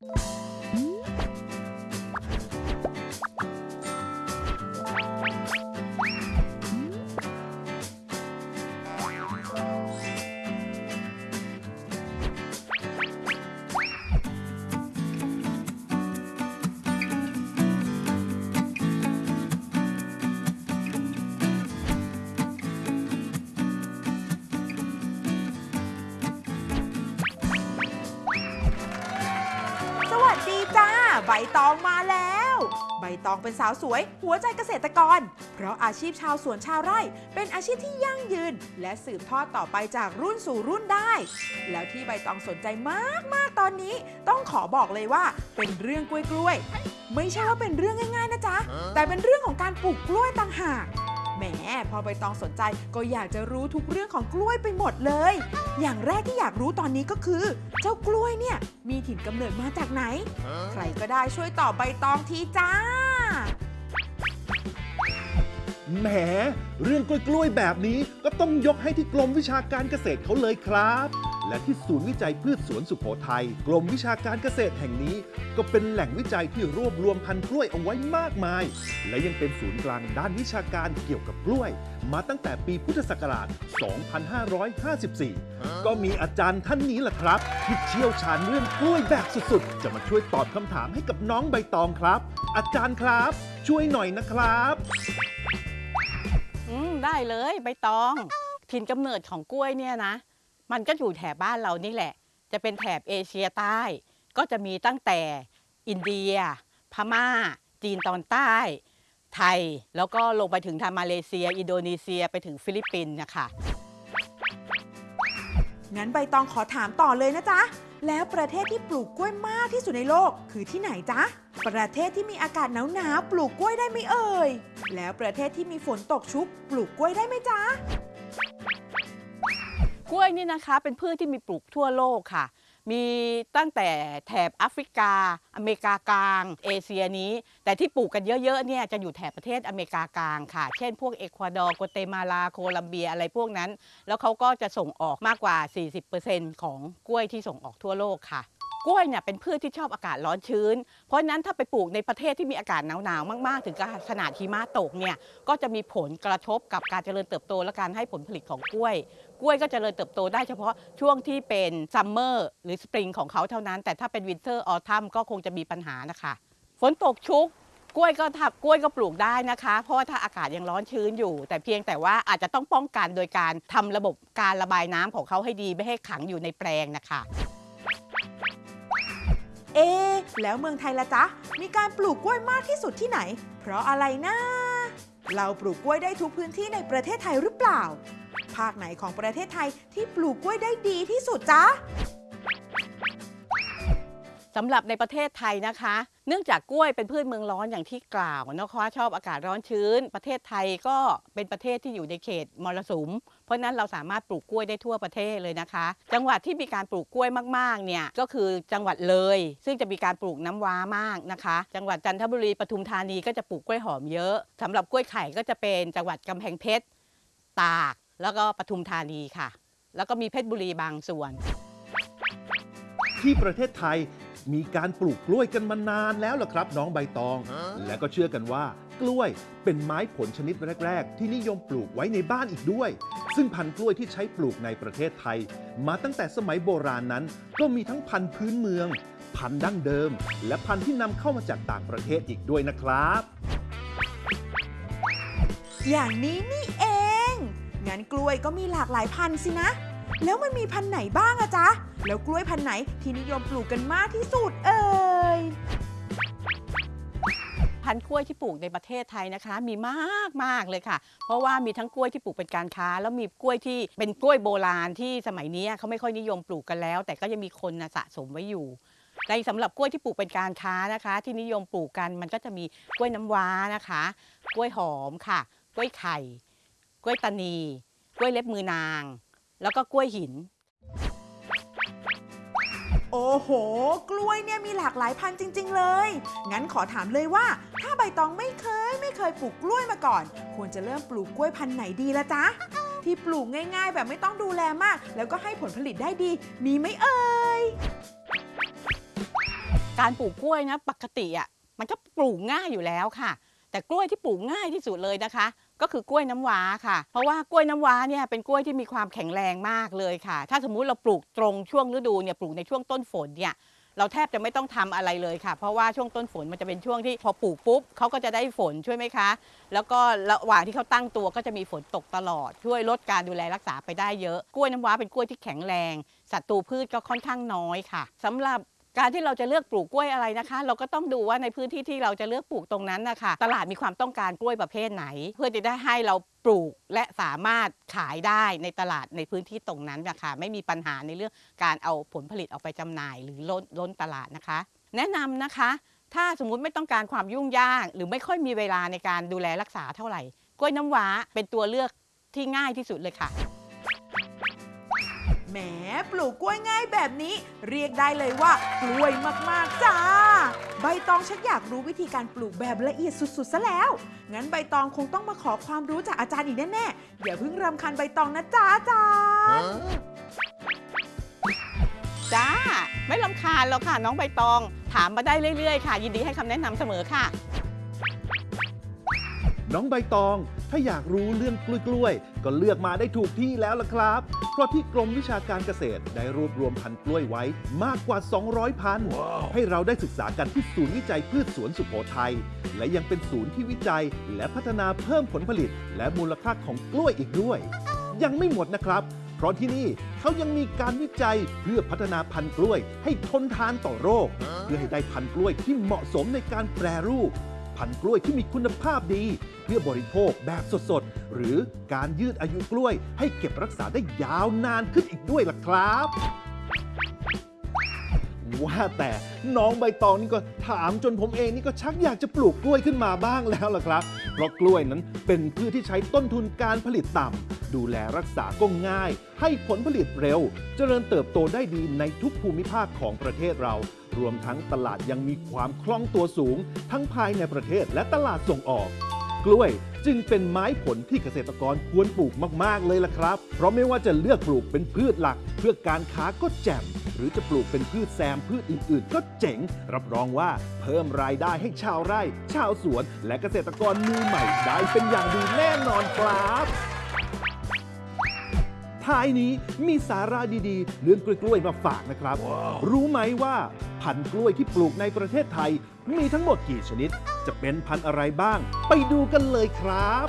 ส ใบตองมาแล้ว ใบตองเป็นสาวสวย หัวใจเกษตรกร เพราะอาชีพชาวสวนชาวไร่ เป็นอาชีพที่ยั่งยืน และสืบทอดต่อไปจากรุ่นสู่รุ่นได้ แล้วที่ใบตองสนใจมาก ๆ ตอนนี้ ต้องขอบอกเลยว่าเป็นเรื่องกล้วยๆไม่ใช่ว่าเป็นเรื่องง่าย ๆ นะจ๊ะ แต่เป็นเรื่องของการปลูกกล้วยต่างหาก แหมพอใบตองสนใจก็อยากจะรู้ทุกเรื่องของกล้วยไปหมดเลย อย่างแรกที่อยากรู้ตอนนี้ก็คือ เจ้ากล้วยเนี่ยมีถิ่นกำเนิดมาจากไหน ใครก็ได้ช่วยตอบใบตองทีจ้าแหม เรื่องกล้วยๆแบบนี้ก็ต้องยกให้ที่กรมวิชาการเกษตรเขาเลยครับ และที่ศูนย์วิจัยพืชสวนสุโขทัยกรมวิชาการเกษตรแห่งนี้ ก็เป็นแหล่งวิจัยที่รวบรวมพันธุ์กล้วยเอาไว้มากมาย และยังเป็นศูนย์กลางด้านวิชาการเกี่ยวกับกล้วย มาตั้งแต่ปีพุทธศักราช 2554 ก็มีอาจารย์ท่านนี้แหละครับ ที่เชี่ยวชาญเรื่องกล้วยแบบสุดๆ จะมาช่วยตอบคำถามให้กับน้องใบตองครับ อาจารย์ครับ ช่วยหน่อยนะครับอืมได้เลยใบตองถิ่นกำเนิดของกล้วยเนี่ยนะ มันก็อยู่แถบบ้านเรานี่แหละ จะเป็นแถบเอเชียใต้ ก็จะมีตั้งแต่อินเดีย พม่า จีนตอนใต้ ไทย แล้วก็ลงไปถึงทางมาเลเซีย อินโดนีเซียไปถึงฟิลิปปินส์นะคะงั้นใบตองขอถามต่อเลยนะจ๊ะ แล้วประเทศที่ปลูกกล้วยมากที่สุดในโลกคือที่ไหนจ๊ะ ประเทศที่มีอากาศหนาวๆปลูกกล้วยได้ไหมเอ่ย แล้วประเทศที่มีฝนตกชุกปลูกกล้วยได้ไหมจ๊ะ กล้วยนี่นะคะเป็นพืชที่มีปลูกทั่วโลกค่ะ มีตั้งแต่แถบแอฟริกา อเมริกากลาง เอเชียนี้ แต่ที่ปลูกกันเยอะๆเนี่ยจะอยู่แถบประเทศอเมริกากลางค่ะ เช่นพวกเอกวาดอร์โกเตมาลาโคลัมเบียอะไรพวกนั้น แล้วเขาก็จะส่งออกมากกว่า 40%ของกล้วยที่ส่งออกทั่วโลกค่ะ กล้วยเนี่ยเป็นพืชที่ชอบอากาศร้อนชื้น เพราะฉะนั้นถ้าไปปลูกในประเทศที่มีอากาศหนาวๆมากๆ ถึงขนาดหิมะตกเนี่ยก็จะมีผลกระทบกับการเจริญเติบโตและการให้ผลผลิตของกล้วย กล้วยก็เจริญเติบโตได้เฉพาะช่วงที่เป็น summer หรือสปริงของเขาเท่านั้น แต่ถ้าเป็น winter autumn ก็คงจะมีปัญหานะคะฝนตกชุกกล้วยก็ทับกล้วยก็ปลูกได้นะคะ เพราะว่าถ้าอากาศยังร้อนชื้นอยู่ แต่เพียงแต่ว่าอาจจะต้องป้องกันโดยการทำระบบการระบายน้ำของเขาให้ดีไม่ให้ขังอยู่ในแปลงนะคะ เอแล้วเมืองไทยละจ๊ะ มีการปลูกกล้วยมากที่สุดที่ไหน เพราะอะไรนะ เราปลูกกล้วยได้ทุกพื้นที่ในประเทศไทยหรือเปล่า ภาคไหนของประเทศไทยที่ปลูกกล้วยได้ดีที่สุดจ๊ะ สำหรับในประเทศไทยนะคะ เนื่องจากกล้วยเป็นพืชเมืองร้อนอย่างที่กล่าวนะคะชอบอากาศร้อนชื้น ประเทศไทยก็เป็นประเทศที่อยู่ในเขตมรสุม เพราะฉะนั้นเราสามารถปลูกกล้วยได้ทั่วประเทศเลยนะคะ จังหวัดที่มีการปลูกกล้วยมากๆเนี่ยก็คือจังหวัดเลย ซึ่งจะมีการปลูกน้ำว้ามากนะคะ จังหวัดจันทบุรีปทุมธานีก็จะปลูกกล้วยหอมเยอะสำหรับกล้วยไข่ก็จะเป็นจังหวัดกำแพงเพชรตาก แล้วก็ปทุมธานีค่ะ แล้วก็มีเพชรบุรีบางส่วน ที่ประเทศไทย มีการปลูกกล้วยกันมานานแล้วล่ะครับ น้องใบตอง และก็เชื่อกันว่า กล้วยเป็นไม้ผลชนิดแรก ๆ ที่นิยมปลูกไว้ในบ้านอีกด้วย ซึ่งพันธุ์กล้วยที่ใช้ปลูกในประเทศไทย มาตั้งแต่สมัยโบราณนั้น ก็มีทั้งพันธุ์พื้นเมือง พันธุ์ดั้งเดิม และพันธุ์ที่นำเข้ามาจากต่างประเทศอีกด้วยนะครับ อย่างนี้นี่เองงั้นกล้วยก็มีหลากหลายพันธุ์สินะ แล้วมันมีพันธุ์ไหนบ้างอะจ๊ะ แล้วกล้วยพันธุ์ไหนที่นิยมปลูกกันมากที่สุดเอ่ยพันธุ์กล้วยที่ปลูกในประเทศไทยนะคะ มีมากมากเลยค่ะ เพราะว่ามีทั้งกล้วยที่ปลูกเป็นการค้า แล้วมีกล้วยที่เป็นกล้วยโบราณที่สมัยนี้เขาไม่ค่อยนิยมปลูกกันแล้ว แต่ก็ยังมีคนนะสะสมไว้อยู่ในสำหรับกล้วยที่ปลูกเป็นการค้านะคะ ที่นิยมปลูกกันมันก็จะมีกล้วยน้ำว้านะคะ กล้วยหอมค่ะ กล้วยไข่ กล้วยตานี กล้วยเล็บมือนาง แล้วก็กล้วยหิน โอ้โห กล้วยเนี่ยมีหลากหลายพันธุ์จริง ๆ เลย งั้นขอถามเลยว่า ถ้าใบตองไม่เคยไม่เคยปลูกกล้วยมาก่อน ควรจะเริ่มปลูกกล้วยพันธุ์ไหนดีละจ๊ะ ที่ปลูกง่ายๆ แบบไม่ต้องดูแลมาก แล้วก็ให้ผลผลิตได้ดี มีไหมเอ่ย การปลูกกล้วยนะปกติอะมันก็ปลูกง่ายอยู่แล้วค่ะ แต่กล้วยที่ปลูกง่ายที่สุดเลยนะคะ ก็คือกล้วยน้ำว้าค่ะ เพราะว่ากล้วยน้ำว้าเนี่ยเป็นกล้วยที่มีความแข็งแรงมากเลยค่ะ ถ้าสมมุติเราปลูกตรงช่วงฤดูเนี่ยปลูกในช่วงต้นฝนเนี่ยเราแทบจะไม่ต้องทำอะไรเลยค่ะ เพราะว่าช่วงต้นฝนมันจะเป็นช่วงที่พอปลูกปุ๊บเขาก็จะได้ฝนช่วยไหมคะ แล้วก็ระหว่างที่เขาตั้งตัวก็จะมีฝนตกตลอด ช่วยลดการดูแลรักษาไปได้เยอะ กล้วยน้ำว้าเป็นกล้วยที่แข็งแรงศัตรูพืชก็ค่อนข้างน้อยค่ะสำหรับ การที่เราจะเลือกปลูกกล้วยอะไรนะคะ เราก็ต้องดูว่าในพื้นที่ที่เราจะเลือกปลูกตรงนั้นนะคะตลาดมีความต้องการกล้วยประเภทไหน เพื่อจะได้ให้เราปลูกและสามารถขายได้ในตลาดในพื้นที่ตรงนั้นนะคะไม่มีปัญหาในเรื่องการเอาผลผลิตออกไปจำหน่าย หรือล้นล้นตลาดนะคะ แนะนำนะคะ ถ้าสมมุติไม่ต้องการความยุ่งยาก หรือไม่ค่อยมีเวลาในการดูแลรักษาเท่าไหร่ กล้วยน้ำว้าเป็นตัวเลือกที่ง่ายที่สุดเลยค่ะ แหมปลูกกล้วยง่ายแบบนี้ เรียกได้เลยว่ากล้วยมากๆจ้า ใบตองชักอยากรู้วิธีการปลูกแบบละเอียดสุดๆซะแล้ว งั้นใบตองคงต้องมาขอความรู้จากอาจารย์อีกแน่ๆอย่าเพิ่งรำคาญใบตองนะจ้าอาจารย์จ้า ไม่ลำคาญแล้วค่ะน้องใบตอง ถามมาได้เรื่อยๆ ค่ะ ยินดีให้คำแนะนำเสมอค่ะ น้องใบตอง ถ้าอยากรู้เรื่องกล้วยๆ ก็เลือกมาได้ถูกที่แล้วล่ะครับ เพราะที่กรมวิชาการเกษตรได้รวบรวมพันธุ์กล้วยไว้มากกว่า 200 พันธุ์ให้เราได้ศึกษากันที่ศูนย์วิจัยพืชสวนสุโขทัย และยังเป็นศูนย์ที่วิจัยและพัฒนาเพิ่มผลผลิต และมูลค่าของกล้วยอีกด้วย ยังไม่หมดนะครับเพราะที่นี่เขายังมีการวิจัยเพื่อพัฒนาพันธุ์กล้วย ให้ทนทานต่อโรค เพื่อให้ได้พันธุ์กล้วยที่เหมาะสมในการแปรรูป พันธุ์กล้วยที่มีคุณภาพดี เพื่อบริโภคแบบสดๆ หรือการยืดอายุกล้วยให้เก็บรักษาได้ยาวนานขึ้นอีกด้วยล่ะครับ ว่าแต่น้องใบตองนี่ก็ถามจนผมเองนี่ก็ชักอยากจะปลูกกล้วยขึ้นมาบ้างแล้วล่ะครับ เพราะกล้วยนั้นเป็นพืชที่ใช้ต้นทุนการผลิตต่ำ ดูแลรักษาก็ง่าย ให้ผลผลิตเร็ว เจริญเติบโตได้ดีในทุกภูมิภาคของประเทศเรา รวมทั้งตลาดยังมีความคล่องตัวสูง ทั้งภายในประเทศและตลาดส่งออกกล้วยจึงเป็นไม้ผลที่เกษตรกรควรปลูกมาก ๆ เลยล่ะครับ เพราะไม่ว่าจะเลือกปลูกเป็นพืชหลักเพื่อการค้าก็แจ่ม หรือจะปลูกเป็นพืชแซมพืชอื่นๆ ก็เจ๋ง รับรองว่าเพิ่มรายได้ให้ชาวไร่ ชาวสวน และเกษตรกรมือใหม่ได้เป็นอย่างดีแน่นอนครับท้ายนี้มีสาระดีๆ เรื่องกล้วยๆมาฝากนะครับรู้ไหมว่าพันธุ์กล้วยที่ปลูกในประเทศไทย มีทั้งหมดกี่ชนิด จะเป็นพันธุ์อะไรบ้าง ไปดูกันเลยครับ